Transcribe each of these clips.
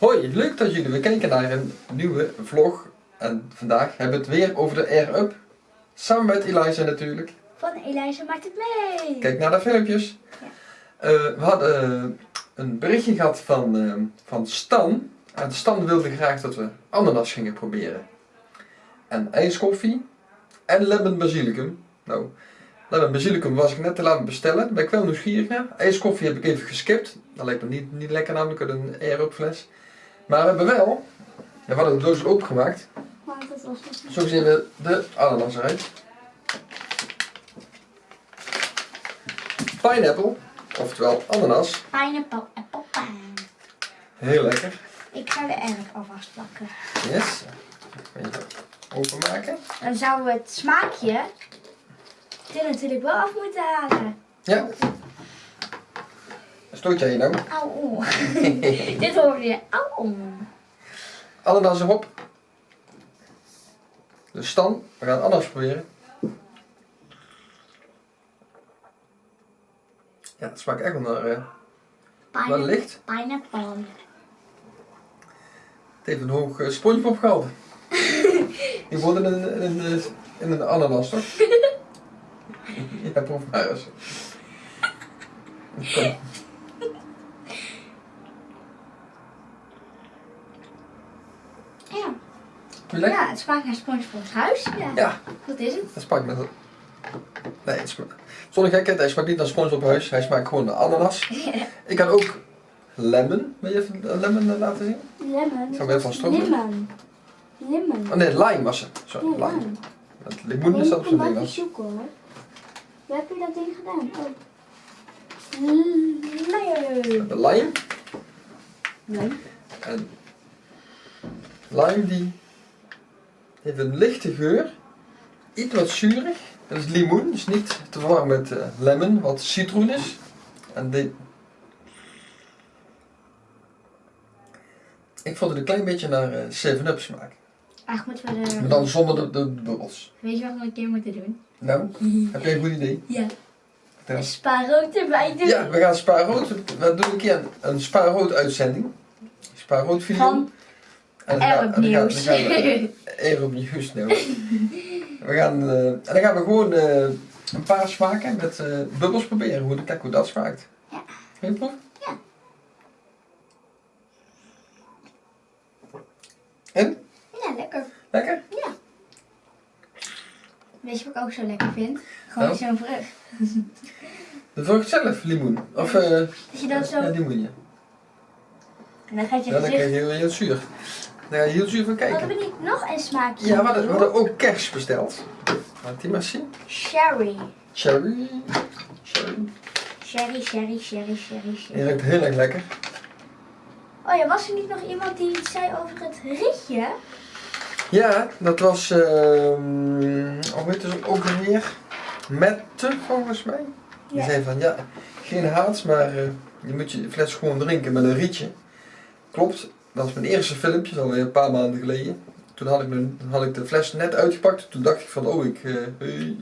Hoi, leuk dat jullie weer kijken naar een nieuwe vlog. En vandaag hebben we het weer over de Air Up. Samen met Eliza natuurlijk. Van Eliza maakt het mee. Kijk naar de filmpjes. Eh, we hadden eh, een berichtje gehad van, eh, van Stan. En Stan wilde graag dat we ananas gingen proberen. En ijskoffie. En lemon basilicum. Nou, lemon basilicum was ik net te laten bestellen. Ben ik wel nieuwsgierig naar. Ijskoffie heb ik even geskipt. Dat lijkt me niet, niet lekker namelijk uit een Air Up fles. Maar we hebben wel, we hadden de doos opengemaakt. Zo zien we de ananas eruit. Pineapple, oftewel ananas. pineapple apple pie. Heel lekker. Ik ga de erf alvast plakken. Yes. Even openmaken. Dan zouden we het smaakje er natuurlijk wel af moeten halen. Ja. Stoot jij je nou? Auw. Dit hoorde je. Auw. Ananas erop. Dus Stan, we gaan ananas proberen. Ja, het smaakt echt wel naar, eh, naar Pine licht. pineapple. Het heeft een hoog uh, spongebob gehaald. Die wordt in een, in een, eh, in een ananas, toch? ja, proef maar eens. Kom. Ja. Vind je lekker? ja, het smaakt naar SpongeBob's huis. Ja. Ja, Dat is het. dat smaakt met... Nee, het smaakt... Zonder gekheid, hij smaakt niet naar SpongeBob huis. Hij smaakt gewoon naar ananas. Ik kan ook lemon. Wil je even een lemon eh, laten zien? Lemon. Zou weer van stroop doen? Lemon. Lemon. Oh nee, lime was het. Sorry, lime. Het limoen is dat op zijn wat Nederlands. zoeken hoor. Waar heb je dat ding gedaan? Oh. De lime. Nee. En lime die heeft een lichte geur, iets wat zuurig. Dat is limoen, dus niet te verwarren met eh, lemon, wat citroen is. En dit... Ik vond het een klein beetje naar eh, 7-Up smaak. Eigenlijk moeten we Maar de... dan zonder de, de bubbels. Weet je wat we een keer moeten doen? Nou, heb jij een goed idee? Ja. Een spaarrood erbij doen. Ja, we gaan spaarrood. We doen een keer een, een spaarrood uitzending. Spaarrood video. Van En dan gaan- Arab en dan gaan- Nieuws. dan gaan we- Arab Nieuws, nou. We gaan, eh, en dan gaan we gewoon eh, een paar smaken met eh, bubbels proberen. Hoe, kijk hoe dat smaakt. Ja. Wil je proeven? Ja. En? Ja, lekker. Lekker? Ja. Weet je wat ik ook zo lekker vind? Gewoon Nou? zo'n vrucht. De vrucht zelf, limoen. Of eh Dat je dat zo... ja, limoen, ja. En dan gaat je Ja, dan krijg gezicht... je heel, heel zuur. Daar je heel zuur van kijken. we niet nog een smaakje? Ja, we hadden, we hadden ook kers besteld. Laat die maar zien. Sherry. Cherry. Cherry. Sherry, sherry, sherry, sherry, Die sherry. ruikt heel erg lekker. Oh ja, was er niet nog iemand die iets zei over het ritje? Ja, dat was, ehm hoe heet het ook alweer? Mette, volgens mij. Die Ja. zei van, ja, geen haat, maar eh, je moet je fles gewoon drinken met een rietje. Klopt, dat was mijn eerste filmpje, dat alweer een paar maanden geleden. Toen had ik, mijn, had ik de fles net uitgepakt. Toen dacht ik van, oh, ik, eh, hey,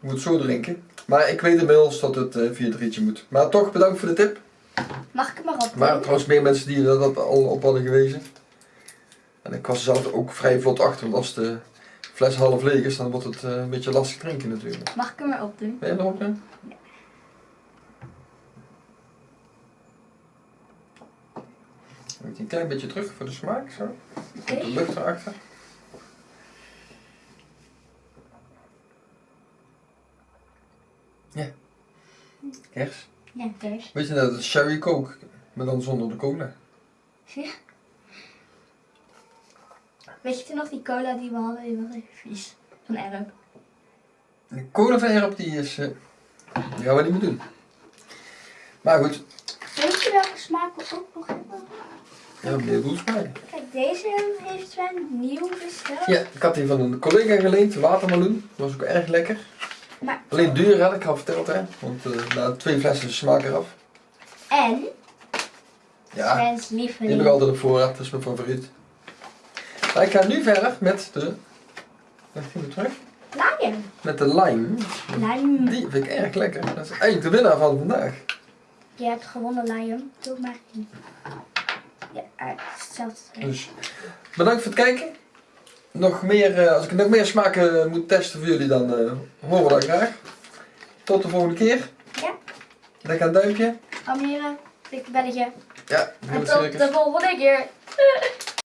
ik moet zo drinken. Maar ik weet inmiddels dat het eh, via het rietje moet. Maar toch, bedankt voor de tip. Mag ik hem maar op? Maar trouwens meer mensen die dat dat al op hadden gewezen. En ik was er zelf ook vrij vlot achter, want als de fles half leeg is, dan wordt het eh, een beetje lastig drinken natuurlijk. Mag ik hem maar op doen? Ben je erop doen? Moet hij een klein beetje terug voor de smaak, zo. Oké. De lucht erachter. Ja. Kers. Ja, kers. Weet je dat het sherry coke, maar dan zonder de cola. Ja. Weet je toen nog die cola die we hadden? Die was vies. Van Erp. De cola van erop die is, eh, die gaan we niet meer doen. Maar goed, Weet je welke smaak we ook nog hebben? Ja, heleboel smaken. Kijk, deze heeft Sven nieuw besteld. Ja, ik had die van een collega geleend, watermeloen. Dat was ook erg lekker. Maar, Alleen duur had ik al verteld hè, want eh, na twee flessen smaak eraf. en Ja, Svens die heb ik lieveling. altijd op voorraad, dat is mijn favoriet. Maar ik ga nu verder met de, wacht even terug, Lion. met de lime. Lion. Die vind ik erg lekker. Dat is eigenlijk de winnaar van vandaag. Je hebt gewonnen, Lion. Doe maar. Ja, eh, hetzelfde. Dus bedankt voor het kijken. Nog meer, eh, als ik nog meer smaken eh, moet testen voor jullie, dan eh, horen we dat graag. Tot de volgende keer. Ja. Lekker een duimpje. Abonneren, dikke belletje. Ja, En tot de volgende keer.